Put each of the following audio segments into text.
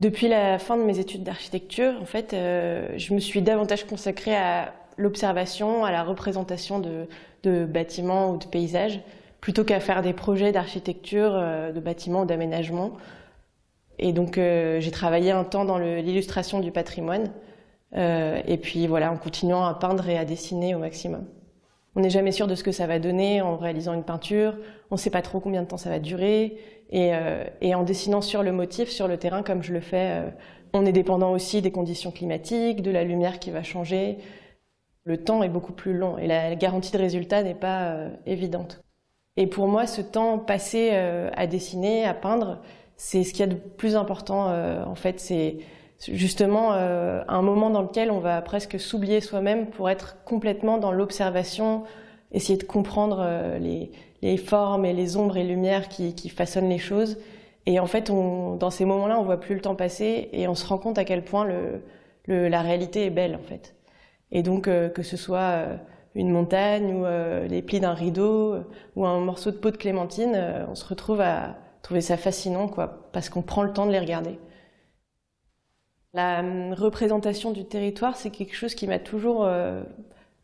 Depuis la fin de mes études d'architecture, en fait, euh, je me suis davantage consacrée à l'observation, à la représentation de, bâtiments ou de paysages, plutôt qu'à faire des projets d'architecture, euh, de bâtiments ou d'aménagement. Et donc, euh, j'ai travaillé un temps dans l'illustration du patrimoine, et puis voilà, en continuant à peindre et à dessiner au maximum. On n'est jamais sûr de ce que ça va donner en réalisant une peinture, on ne sait pas trop combien de temps ça va durer, et, euh, et, en dessinant sur le motif, sur le terrain, comme je le fais, euh, on est dépendant aussi des conditions climatiques, de la lumière qui va changer. Le temps est beaucoup plus long et la garantie de résultat n'est pas euh, évidente. Et pour moi, ce temps passé à dessiner, à peindre, c'est ce qu'il y a de plus important. en fait, c'est justement un moment dans lequel on va presque s'oublier soi-même pour être complètement dans l'observation, essayer de comprendre les, les formes et les ombres et lumières qui, qui façonnent les choses. Et en fait, on, dans ces moments-là, on voit plus le temps passer et on se rend compte à quel point le, le, la réalité est belle, en fait. Et donc, euh, que ce soit euh, une montagne ou euh, les plis d'un rideau ou un morceau de peau de clémentine, on se retrouve à trouver ça fascinant, quoi, parce qu'on prend le temps de les regarder. La hum, représentation du territoire, c'est quelque chose qui m'a toujours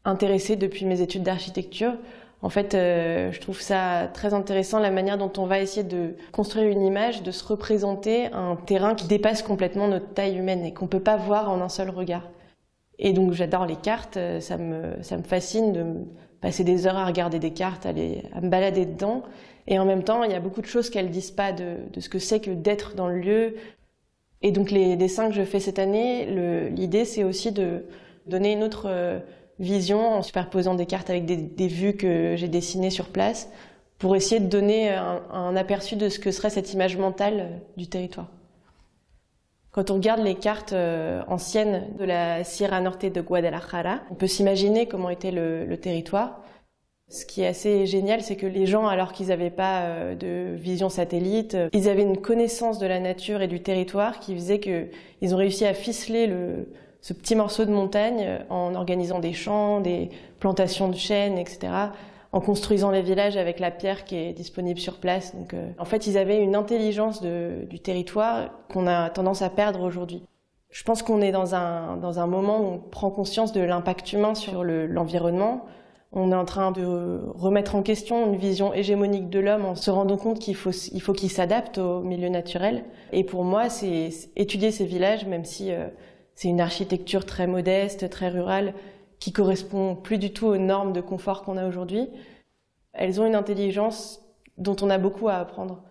intéressée depuis mes études d'architecture. En fait, euh, je trouve ça très intéressant la manière dont on va essayer de construire une image, de se représenter un terrain qui dépasse complètement notre taille humaine et qu'on peut pas voir en un seul regard. Et donc j'adore les cartes, euh, ça me, fascine de passer des heures à regarder des cartes, à, les, me balader dedans. Et en même temps, il y a beaucoup de choses qu'elles disent pas de ce que c'est que d'être dans le lieu. Et donc les dessins que je fais cette année, l'idée c'est aussi de donner une autre euh, vision en superposant des cartes avec des, vues que j'ai dessinées sur place pour essayer de donner un, aperçu de ce que serait cette image mentale euh, du territoire. Quand on regarde les cartes euh, anciennes de la Sierra Norte de Guadalajara, on peut s'imaginer comment était le, territoire. Ce qui est assez génial, c'est que les gens, alors qu'ils n'avaient pas euh, de vision satellite, ils avaient une connaissance de la nature et du territoire qui faisait qu'ils ont réussi à ficeler le, ce petit morceau de montagne euh, en organisant des champs, des plantations de chênes, etc., en construisant les villages avec la pierre qui est disponible sur place. Donc, euh, en fait, ils avaient une intelligence du territoire qu'on a tendance à perdre aujourd'hui. Je pense qu'on est dans un moment où on prend conscience de l'impact humain sur l'environnement. On est en train de remettre en question une vision hégémonique de l'homme en se rendant compte qu'il faut il faut qu'il s'adapte au milieu naturel. Et pour moi, c'est étudier ces villages, même si euh, c'est une architecture très modeste, très rurale, qui correspond plus du tout aux normes de confort qu'on a aujourd'hui. Elles ont une intelligence dont on a beaucoup à apprendre.